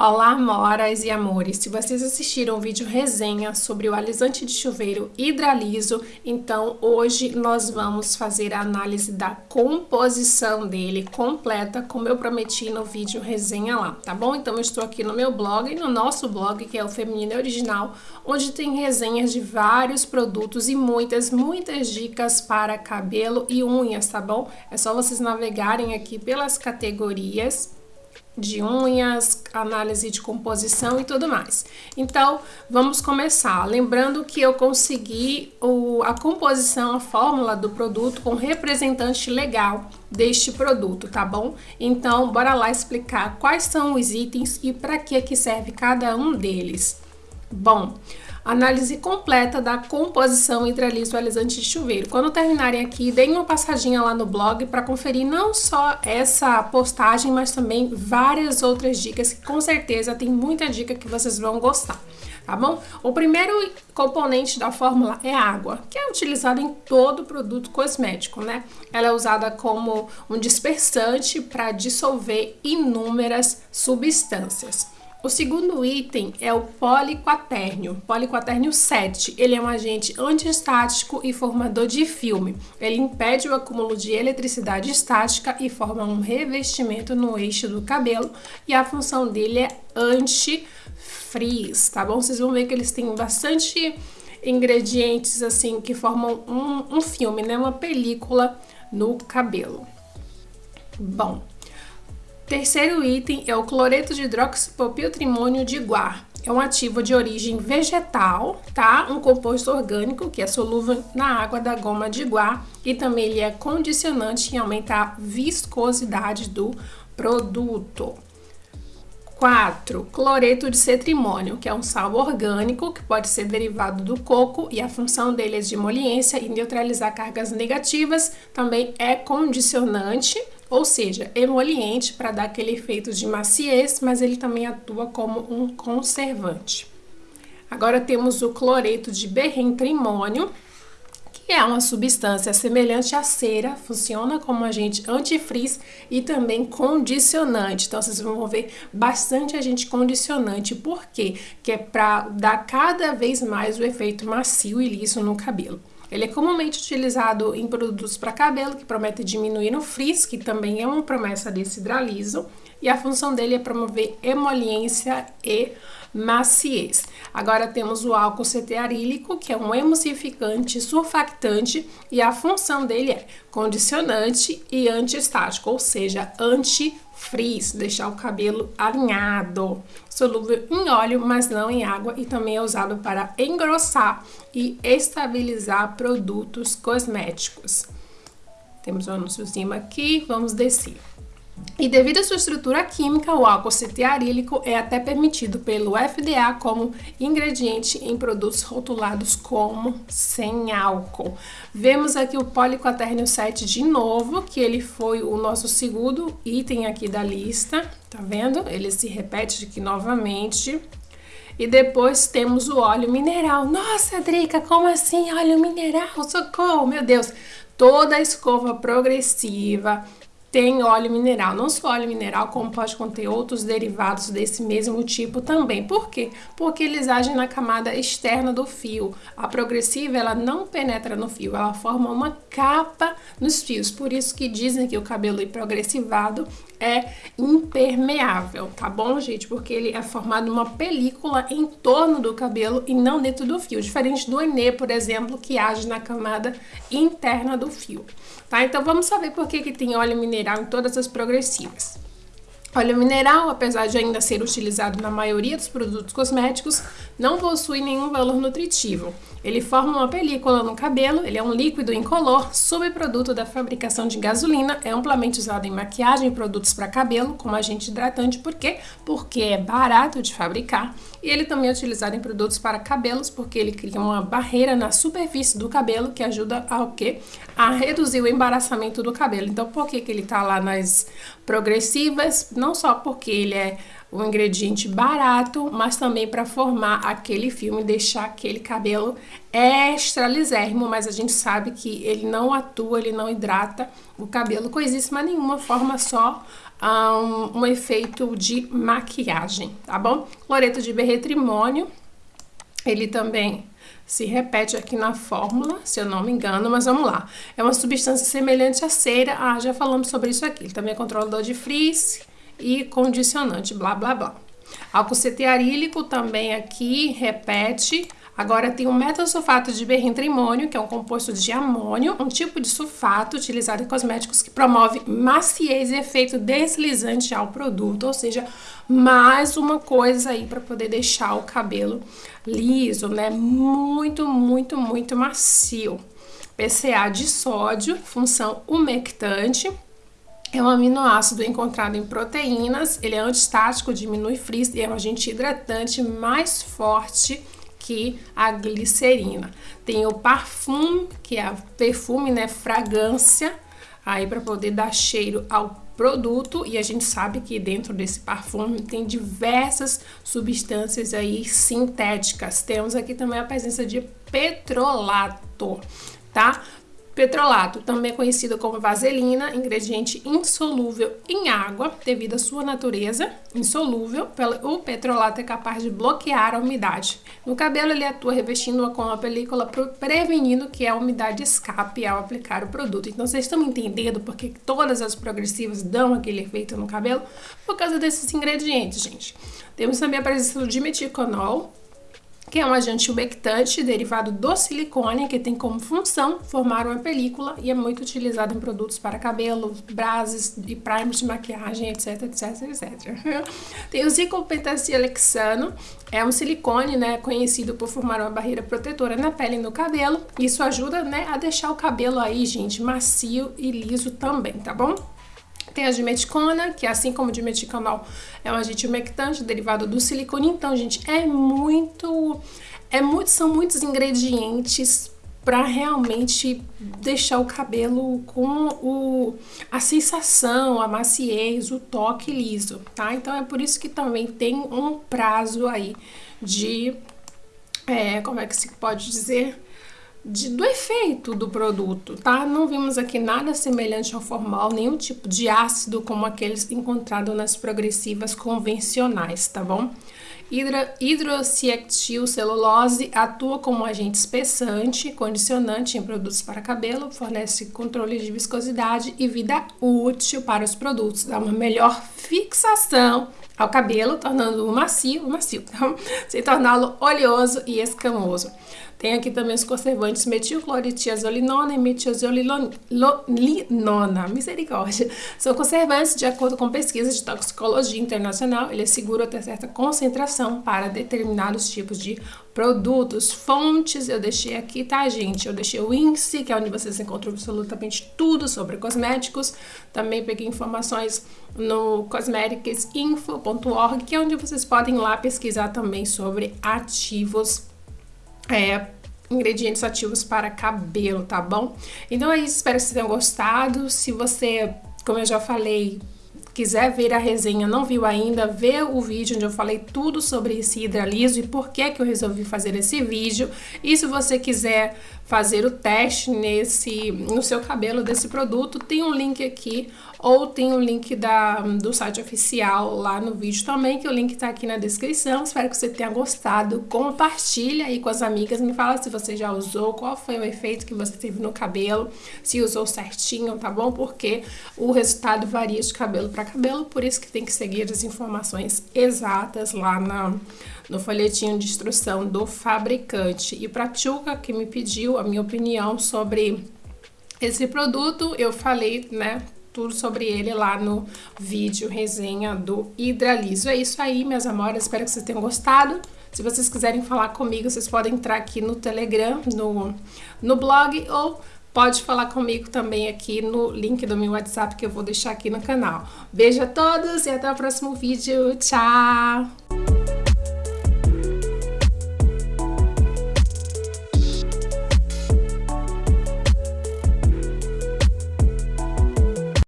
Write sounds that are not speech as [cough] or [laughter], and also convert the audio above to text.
Olá, moras e amores! Se vocês assistiram o vídeo resenha sobre o alisante de chuveiro Hidraliso, então hoje nós vamos fazer a análise da composição dele completa, como eu prometi no vídeo resenha lá, tá bom? Então eu estou aqui no meu blog, no nosso blog, que é o Feminino Original, onde tem resenhas de vários produtos e muitas, muitas dicas para cabelo e unhas, tá bom? É só vocês navegarem aqui pelas categorias de unhas, análise de composição e tudo mais. Então, vamos começar. Lembrando que eu consegui o, a composição, a fórmula do produto com representante legal deste produto, tá bom? Então, bora lá explicar quais são os itens e para que que serve cada um deles. Bom, análise completa da composição hidraliso alisante de chuveiro. Quando terminarem aqui, deem uma passadinha lá no blog para conferir não só essa postagem, mas também várias outras dicas, que com certeza tem muita dica que vocês vão gostar. Tá bom? O primeiro componente da fórmula é água, que é utilizada em todo produto cosmético, né? Ela é usada como um dispersante para dissolver inúmeras substâncias. O segundo item é o poliquatérnio, poliquatérnio 7. Ele é um agente antiestático e formador de filme. Ele impede o acúmulo de eletricidade estática e forma um revestimento no eixo do cabelo. E a função dele é anti-frizz, tá bom? Vocês vão ver que eles têm bastante ingredientes assim que formam um, um filme, né? Uma película no cabelo. Bom, Terceiro item é o cloreto de hidroxipropiltrimônio de guar. É um ativo de origem vegetal, tá? Um composto orgânico que é solúvel na água da goma de guar e também ele é condicionante em aumentar a viscosidade do produto. 4. Cloreto de cetrimônio, que é um sal orgânico que pode ser derivado do coco e a função dele é de emoliência e neutralizar cargas negativas. Também é condicionante ou seja, emoliente para dar aquele efeito de maciez, mas ele também atua como um conservante. Agora temos o cloreto de berrentrimônio, que é uma substância semelhante à cera, funciona como agente antifrizz e também condicionante. Então, vocês vão ver bastante agente condicionante. Por quê? Que é para dar cada vez mais o efeito macio e liso no cabelo. Ele é comumente utilizado em produtos para cabelo que prometem diminuir o frizz, que também é uma promessa desse hidraliso, e a função dele é promover emoliência e maciez. Agora temos o álcool cetearílico, que é um emulsificante, surfactante, e a função dele é condicionante e antiestático, ou seja, anti frizz, deixar o cabelo alinhado. Solúvel em óleo, mas não em água e também é usado para engrossar e estabilizar produtos cosméticos. Temos um anúnciozinho aqui, vamos descer. E devido à sua estrutura química, o álcool cetearílico é até permitido pelo FDA como ingrediente em produtos rotulados como sem álcool. Vemos aqui o poliquatérnio 7 de novo, que ele foi o nosso segundo item aqui da lista, tá vendo? Ele se repete aqui novamente. E depois temos o óleo mineral. Nossa, Drica, como assim óleo mineral? Socorro, meu Deus! Toda a escova progressiva tem óleo mineral. Não só óleo mineral, como pode conter outros derivados desse mesmo tipo também. Por quê? Porque eles agem na camada externa do fio. A progressiva, ela não penetra no fio, ela forma uma capa nos fios. Por isso que dizem que o cabelo progressivado é impermeável, tá bom, gente? Porque ele é formado uma película em torno do cabelo e não dentro do fio. Diferente do Enê, por exemplo, que age na camada interna do fio. Tá? Então vamos saber por que, que tem óleo mineral em todas as progressivas. Óleo mineral, apesar de ainda ser utilizado na maioria dos produtos cosméticos, não possui nenhum valor nutritivo. Ele forma uma película no cabelo, ele é um líquido incolor, subproduto da fabricação de gasolina, é amplamente usado em maquiagem e produtos para cabelo como agente hidratante, por quê? Porque é barato de fabricar e ele também é utilizado em produtos para cabelos porque ele cria uma barreira na superfície do cabelo que ajuda ao quê? A reduzir o embaraçamento do cabelo. Então, por que, que ele está lá nas progressivas? Não só porque ele é um ingrediente barato, mas também para formar aquele filme, deixar aquele cabelo extra lisérrimo, mas a gente sabe que ele não atua, ele não hidrata o cabelo coisíssima nenhuma, forma só um, um efeito de maquiagem, tá bom? Cloreto de berretrimônio, ele também se repete aqui na fórmula, se eu não me engano, mas vamos lá. É uma substância semelhante à cera, ah, já falamos sobre isso aqui. Ele também é controlador de frizz e condicionante, blá, blá, blá. Álcool cetearílico também aqui repete Agora tem o metosulfato de berrintrimônio, que é um composto de amônio, um tipo de sulfato utilizado em cosméticos que promove maciez e efeito deslizante ao produto, ou seja, mais uma coisa aí para poder deixar o cabelo liso, né? Muito, muito, muito macio. PCA de sódio, função umectante, é um aminoácido encontrado em proteínas, ele é antistático, diminui frizz e é um agente hidratante mais forte que a glicerina. Tem o parfum, que é perfume, né, fragrância, aí para poder dar cheiro ao produto e a gente sabe que dentro desse perfume tem diversas substâncias aí sintéticas. Temos aqui também a presença de petrolato, tá? Petrolato, também conhecido como vaselina, ingrediente insolúvel em água, devido à sua natureza insolúvel, o petrolato é capaz de bloquear a umidade. No cabelo, ele atua revestindo-a com uma película prevenindo que a umidade escape ao aplicar o produto. Então, vocês estão entendendo porque todas as progressivas dão aquele efeito no cabelo? Por causa desses ingredientes, gente. Temos também a presença do dimeticonol, que é um agente umectante derivado do silicone, que tem como função formar uma película e é muito utilizado em produtos para cabelo, bases e primers de maquiagem, etc, etc, etc. [laughs] tem o zicopentastilexano, é um silicone, né, conhecido por formar uma barreira protetora na pele e no cabelo. Isso ajuda, né, a deixar o cabelo aí, gente, macio e liso também, tá bom? Tem a dimeticona, que assim como o dimeticonol é um agente umectante derivado do silicone. Então, gente, é muito, é muito, são muitos ingredientes para realmente deixar o cabelo com o, a sensação, a maciez, o toque liso, tá? Então é por isso que também tem um prazo aí de, é, como é que se pode dizer? De, do efeito do produto, tá? Não vimos aqui nada semelhante ao formal, nenhum tipo de ácido como aqueles encontrados nas progressivas convencionais, tá bom? Hidroxiactil celulose atua como agente espessante, condicionante em produtos para cabelo, fornece controle de viscosidade e vida útil para os produtos, dá uma melhor fixação ao cabelo, tornando-o macio, macio, tá? sem torná-lo oleoso e escamoso. Tem aqui também os conservantes metilcloritiazolinona e metiazolinona, misericórdia. São conservantes de acordo com pesquisas de toxicologia internacional, ele é seguro até certa concentração para determinados tipos de produtos. Fontes eu deixei aqui, tá, gente? Eu deixei o índice, que é onde vocês encontram absolutamente tudo sobre cosméticos. Também peguei informações no cosmeticsinfo.org, que é onde vocês podem lá pesquisar também sobre ativos é, ingredientes ativos para cabelo, tá bom? Então é isso, espero que vocês tenham gostado. Se você, como eu já falei, quiser ver a resenha, não viu ainda, vê o vídeo onde eu falei tudo sobre esse hidraliso e por que que eu resolvi fazer esse vídeo. E se você quiser fazer o teste nesse no seu cabelo desse produto, tem um link aqui ou tem o um link da, do site oficial lá no vídeo também, que o link tá aqui na descrição. Espero que você tenha gostado. Compartilha aí com as amigas, me fala se você já usou, qual foi o efeito que você teve no cabelo, se usou certinho, tá bom? Porque o resultado varia de cabelo para cabelo, por isso que tem que seguir as informações exatas lá na, no folhetinho de instrução do fabricante. E para Tchuca, que me pediu a minha opinião sobre esse produto, eu falei, né, tudo sobre ele lá no vídeo resenha do Hidraliso. É isso aí, minhas amoras, espero que vocês tenham gostado. Se vocês quiserem falar comigo, vocês podem entrar aqui no Telegram, no, no blog ou pode falar comigo também aqui no link do meu WhatsApp que eu vou deixar aqui no canal. Beijo a todos e até o próximo vídeo. Tchau!